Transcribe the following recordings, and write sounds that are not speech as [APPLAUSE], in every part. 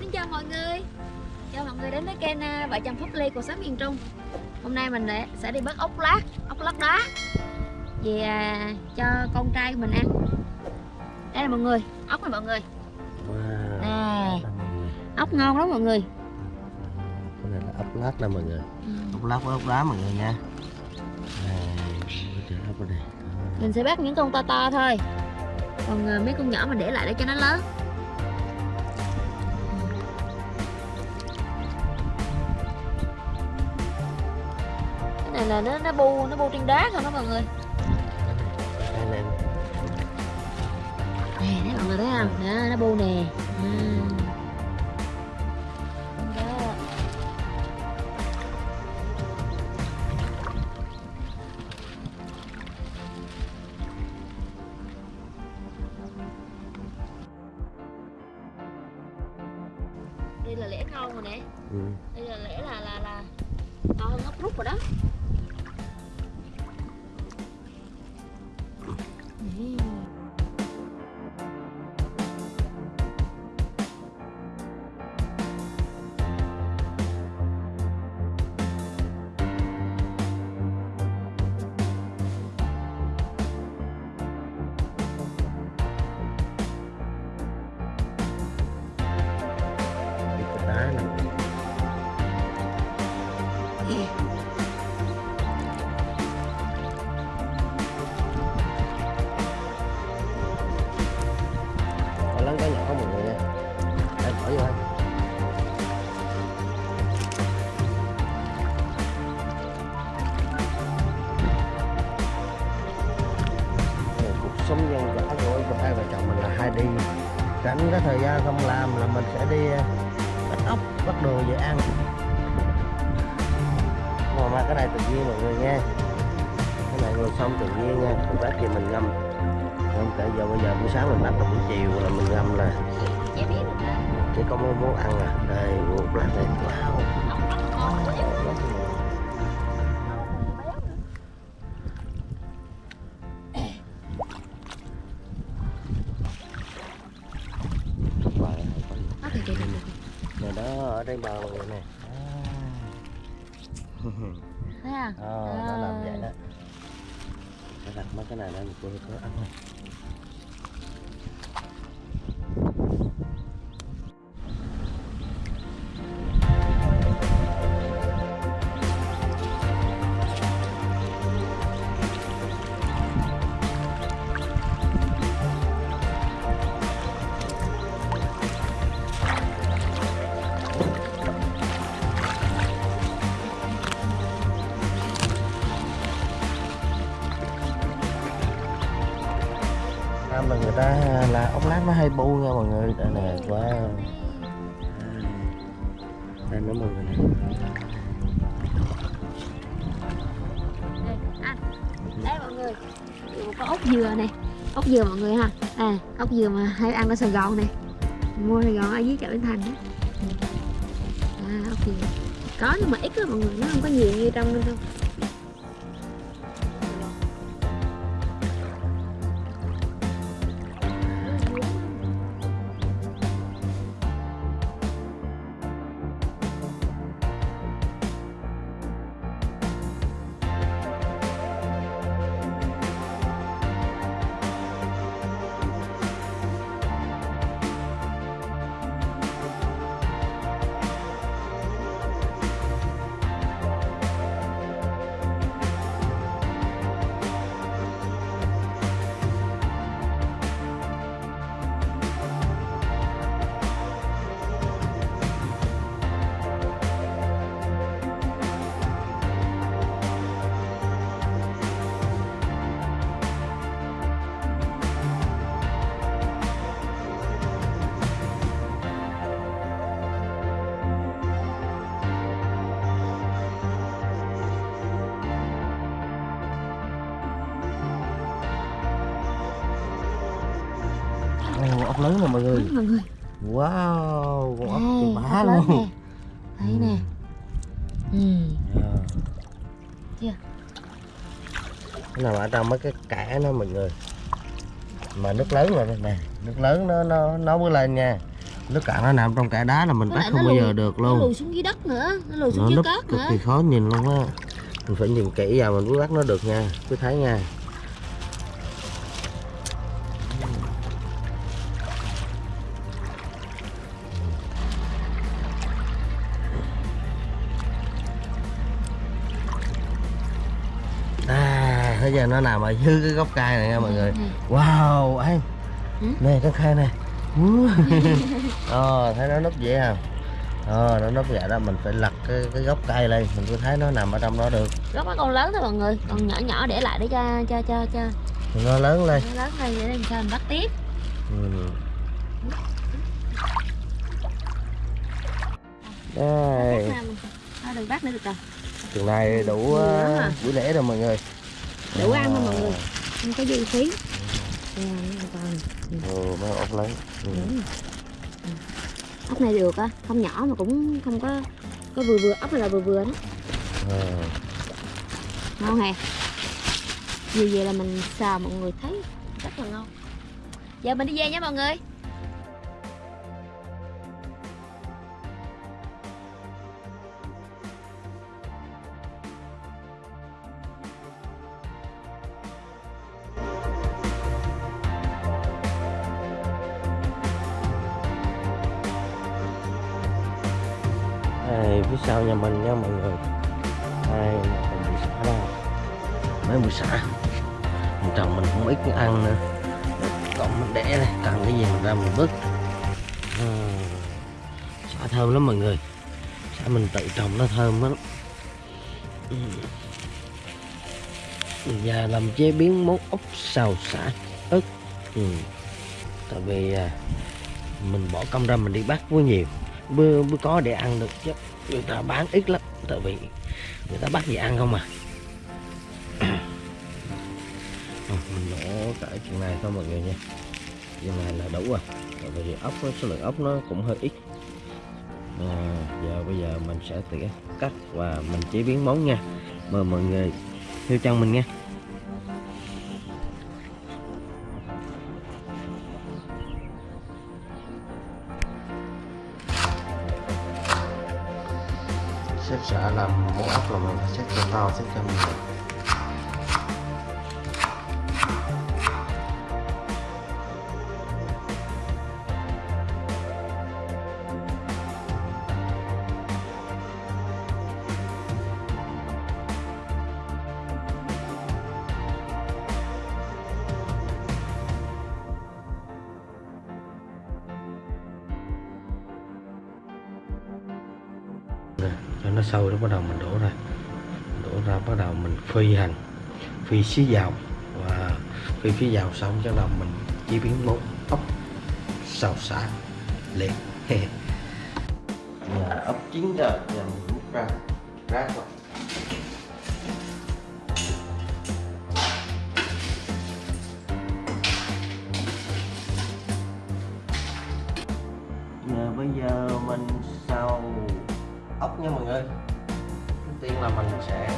Xin chào mọi người. Chào mọi người đến với kênh à, Vợ chồng Phúc Ly cuộc sống miền Trung. Hôm nay mình để- sẽ đi bắt ốc lát Ốc lát đá Về à, cho con trai của mình ăn. Đây là mọi người Ốc này mọi người. Wow. Nè. Ốc ngon lắm mọi người. Cái này là ốc lát nè mọi người. Ừ. ốc lát với ốc đá mọi người nha. Mình sẽ bắt những con to to thôi. Còn à, mấy con nhỏ mình để lại để cho nó lớn này là nó nó bu nó bu trên đá không đó mọi người? Nè nè thấy mọi người thấy không? Đó nó bu nè. Đây là lẽ ngon rồi nè. Ừ. đây là lẽ là là là to hơn ốc rút rồi đó làm là mình sẽ đi ờ, bắt ốc bắt đồ về ăn. Mà mà cái này tự nhiên mọi người nha. Cái này nguồn sông tự nhiên nha. Còn bác thì mình ngâm. Ngâm cả giờ bây giờ buổi sáng mình bắt là buổi chiều là mình ngâm là chỉ có muốn muốn ăn à? Đây một lát này ở đây bờ người nè Thấy không? Ờ, nó làm vậy đó Sẽ đặt mấy cái này lên cô có ăn không? Năm là người ta là ốc lát nó hay bu nha mọi người đây nè quá đây nữa mọi người. Đây mọi người. Có ốc dừa này. Ốc dừa mọi người ha. À, ốc dừa mà hay ăn ở Sài Gòn này. Mua Sài Gòn ở dưới chợ Bến Thành đó. À, ốc dừa. Có nhưng mà ít lắm mọi người, nó không có nhiều như trong đâu ốc lớn nè mọi người mọi người. wow con ốc chừng bá ốc lớn luôn nè. Thấy nè. Ừ. Dạ. Chưa? Nó nằm ở trong mấy cái kẽ nó mọi người mà nước lớn rồi nè nước lớn nó nó nó mới lên nha nước cạn nó nằm trong kẽ đá là mình bắt không nó bao giờ được nó luôn lùi xuống dưới đất nữa nó lùi xuống nó dưới cát cực kỳ khó nhìn luôn á mình phải nhìn kỹ vào mình mới bắt nó được nha cứ thấy nha à bây giờ nó nằm ở dưới cái gốc cây này nha mọi người. Wow anh Ừ? nè cái khay này [LAUGHS] ờ thấy nó núp vậy không ờ nó núp vậy đó mình phải lật cái, cái gốc cây lên. Mình cứ thấy nó nằm ở trong đó được. Gốc nó còn lớn thôi mọi người. Còn nhỏ nhỏ để lại để cho cho cho cho. Nó lớn lên. Nó lớn hơn để làm sao mình bắt tiếp. Ừ. đây. Đừng bắt nữa được rồi. Chừng này đủ uh, à. buổi lễ rồi mọi người đủ ăn thôi mọi À. người không có dư phí ừ, mấy ốc lớn ừ. Ừ. ốc này được á không nhỏ mà cũng không có có vừa vừa ốc là vừa vừa đó Ờ. ngon hè như vậy là mình xào mọi người thấy rất là ngon giờ mình đi về nha mọi người sau nhà mình nha mọi người. Đây là còn bụi xả đâu mấy bụi xả mình trồng mình không ít ăn nữa. Còn mình để đây cần cái gì mình ra mình vứt à, xả thơm lắm mọi người. Xả mình tự trồng nó thơm lắm. Và làm chế biến món ốc xào xả ớt. Ừ. tại vì à, mình bỏ công ra mình đi bắt quá nhiều. Bữa, bữa có để ăn được chứ người ta bán ít lắm tại vì người ta bắt gì ăn không à? [COUGHS] Ờ, mình đổ cái chuyện này thôi mọi người nha. Chuyện này là đủ rồi. Tại vì ốc số lượng ốc nó cũng hơi ít. À, giờ bây giờ mình sẽ tỉa cắt và mình chế biến món nha. Mời mọi người theo chân mình nha. Đã làm mẫu ốc là mình phải check cho to xếp cho mình. Nè, cho nó sâu nó bắt đầu mình đổ ra. Đổ ra bắt đầu mình phi hành phi xí dầu. Và phi phía dầu xong cho đầu mình chế biến món ốc xào xả liền. [LAUGHS] Ốc chín rồi giờ mình múc ra rác rồi nha mọi người. Đầu tiên là mình sẽ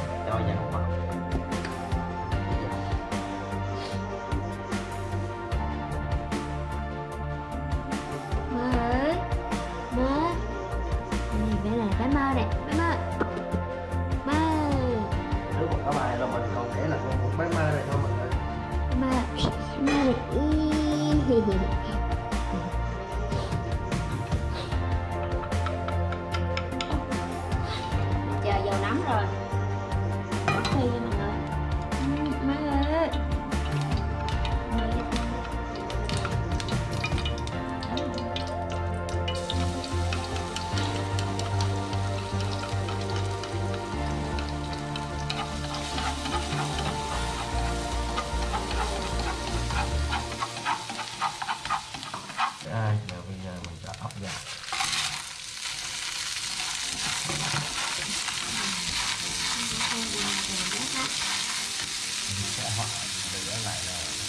để lại là ừ.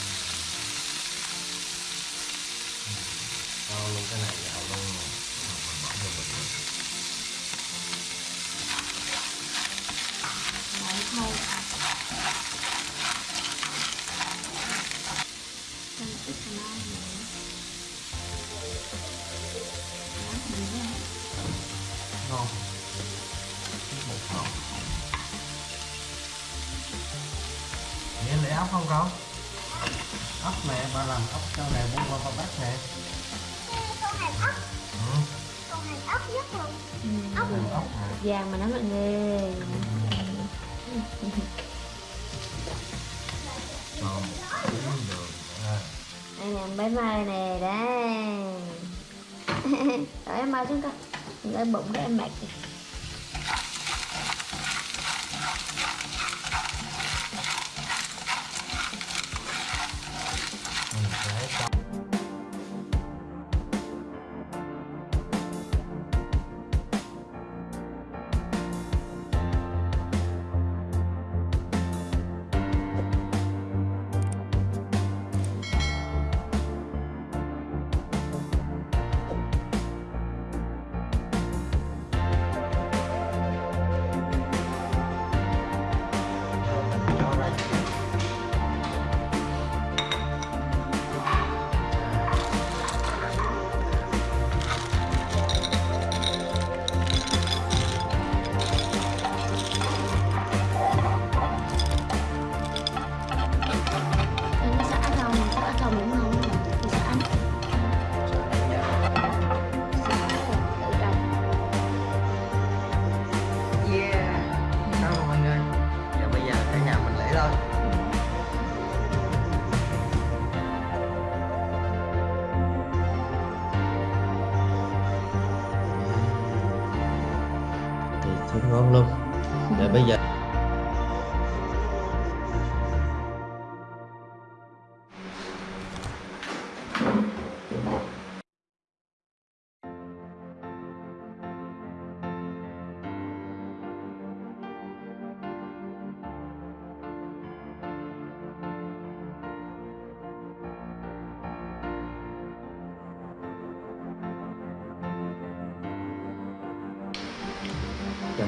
Ừ. cho luôn cái này ốc không con ốc mẹ ba làm ốc cho này bún qua ba bát nè con hàng ốc ừ, con hàng ốc nhất luôn ốc làm vàng mà nó mọi người còn được đây nè bé mai nè đây. [LAUGHS] Rồi em mau xuống đừng ở bụng cái em mệt kìa.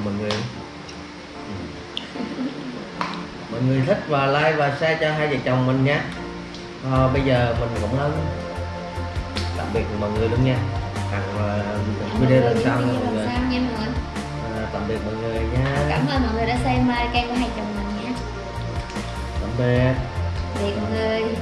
Mọi người. Mọi người thích và like và share cho hai vợ chồng mình nhé. Ờ, bây giờ mình cũng lớn. Tạm biệt mọi người luôn nha. Hằng uh, video lần sau nha mọi người. À, tạm biệt mọi người nha. Cảm ơn mọi người đã xem kênh của hai chồng mình nha Tạm biệt. Biệt mọi người